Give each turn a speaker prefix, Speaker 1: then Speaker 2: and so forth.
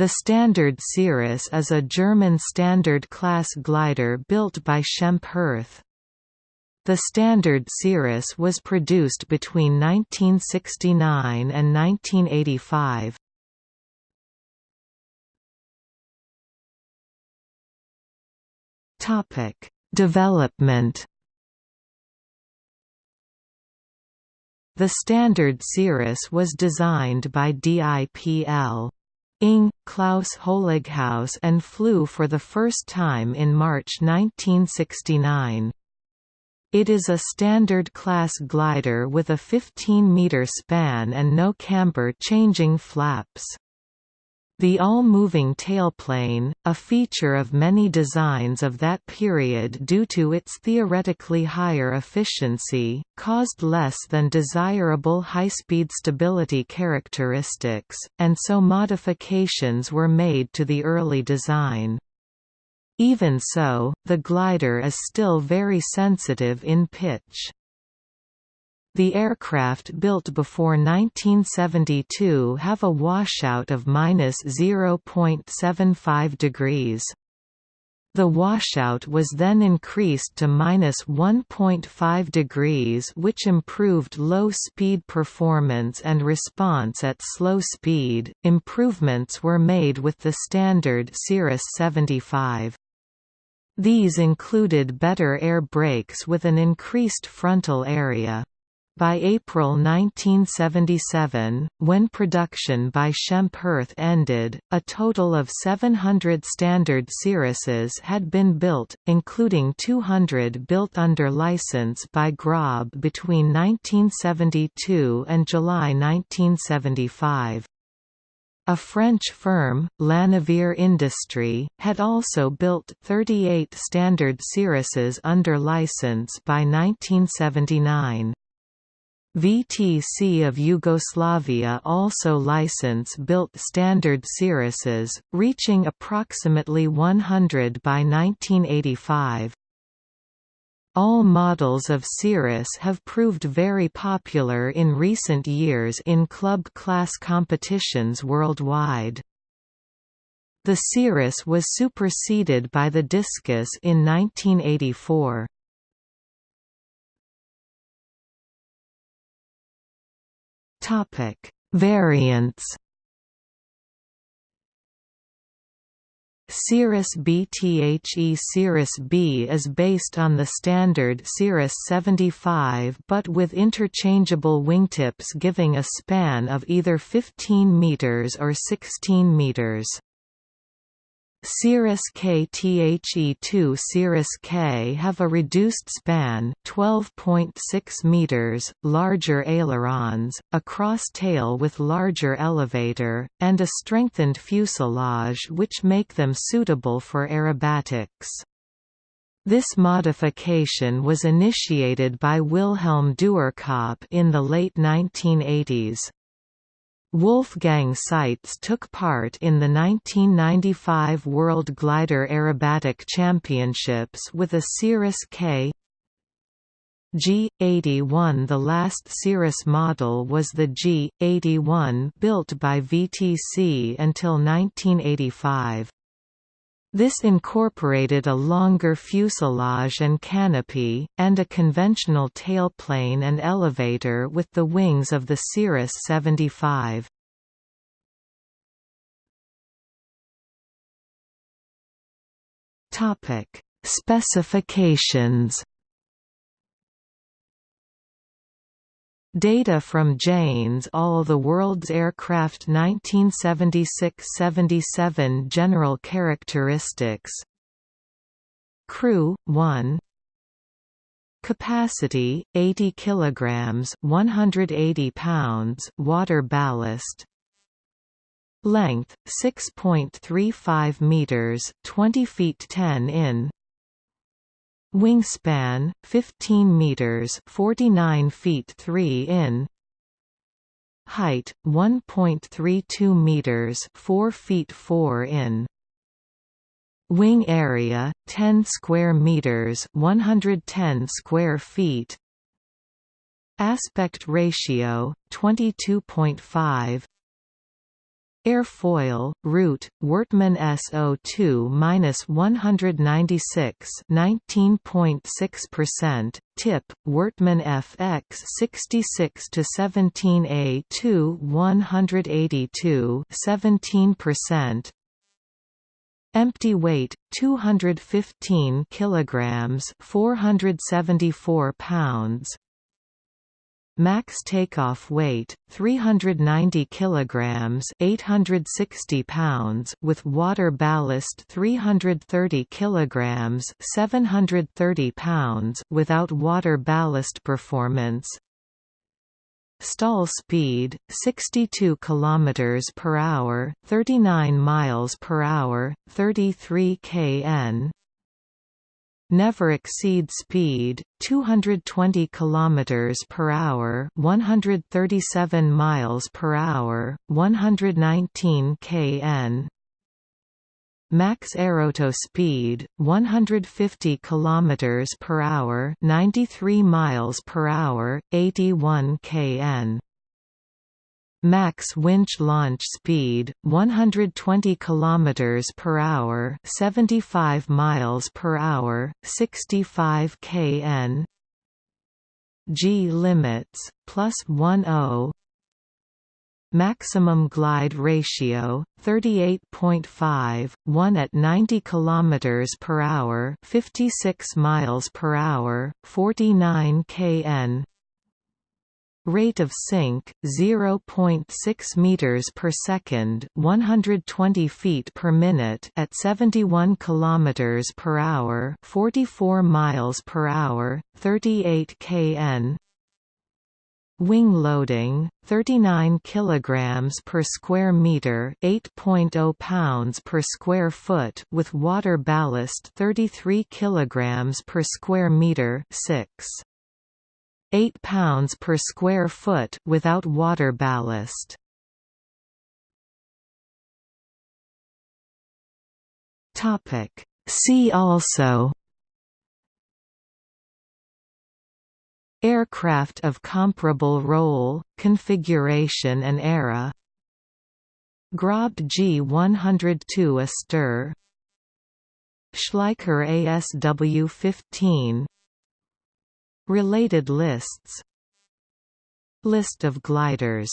Speaker 1: The Standard Cirrus is a German Standard class glider built by Schempp-Hirth. The Standard Cirrus was produced between 1969 and 1985. Topic: Development. The Standard Cirrus was designed by DIPL. Ing. Klaus Holighaus and flew for the first time in March 1969. It is a standard class glider with a 15-meter span and no camber-changing flaps. The all-moving tailplane, a feature of many designs of that period due to its theoretically higher efficiency, caused less than desirable high-speed stability characteristics, and so modifications were made to the early design. Even so, the glider is still very sensitive in pitch. The aircraft built before 1972 have a washout of minus 0.75 degrees. The washout was then increased to minus 1.5 degrees which improved low-speed performance and response at slow speed. Improvements were made with the standard Cirrus 75. These included better air brakes with an increased frontal area. By April 1977, when production by Schempp-Hirth ended, a total of 700 standard Cirruses had been built, including 200 built under license by Grob between 1972 and July 1975. A French firm, Lanaverre Industrie, had also built 38 standard Cirruses under license by 1979. VTC of Yugoslavia also license-built standard Cirruses, reaching approximately 100 by 1985. All models of Cirrus have proved very popular in recent years in club class competitions worldwide. The Cirrus was superseded by the Discus in 1984. Topic: Variants. Cirrus BTHE Cirrus B is based on the standard Cirrus 75 but with interchangeable wingtips giving a span of either 15 meters or 16 meters. Cirrus K THE2 Cirrus K have a reduced span 12.6 meters, larger ailerons, a cross tail with larger elevator, and a strengthened fuselage which make them suitable for aerobatics. This modification was initiated by Wilhelm Duerkop in the late 1980s. Wolfgang Seitz took part in the 1995 World Glider Aerobatic Championships with a Cirrus K G81 The last Cirrus model was the G81 built by VTC until 1985. This incorporated a longer fuselage and canopy, and a conventional tailplane and elevator with the wings of the Cirrus 75. Specifications Data from Jane's All the World's Aircraft 1976–77 General characteristics. Crew 1 Capacity 80 kilograms 180 pounds water ballast. Length 6.35 meters 20 feet 10 in Wingspan 15 meters 49 feet 3 in. Height 1.32 meters 4 feet 4 in. Wing area 10 square meters 110 square feet. Aspect ratio 22.5 Airfoil, root, Wortmann SO2-196 19.6%, tip, Wortmann FX 66-17A2 182 17%, Empty weight 215 kilograms 474 pounds Max takeoff weight 390 kilograms 860 pounds with water ballast 330 kilograms 730 pounds without water ballast performance Stall speed 62 km per hour, 39 miles per hour, 33 kn. Never exceed speed 220 km per hour, 137 miles per hour, 119 kn. Max aerotow speed 150 km per hour, 93 miles per hour, 81 kn. Max winch launch speed 120 km per hour, 75 miles per hour, 65 kn. G limits plus 10 Maximum glide ratio 38.5 1 at 90 km per hour 56 miles per hour 49 kn Rate of sink 0.6 meters per second 120 feet per minute at 71 kilometers per hour 44 miles per hour 38 kn Wing loading 39 kilograms per square meter, 8.0 pounds per square foot with water ballast 33 kilograms per square meter, 6 8 pounds per square foot without water ballast. Topic See also Aircraft of comparable role, configuration and era Grob G102 Astir Schleicher ASW-15 Related lists. List of gliders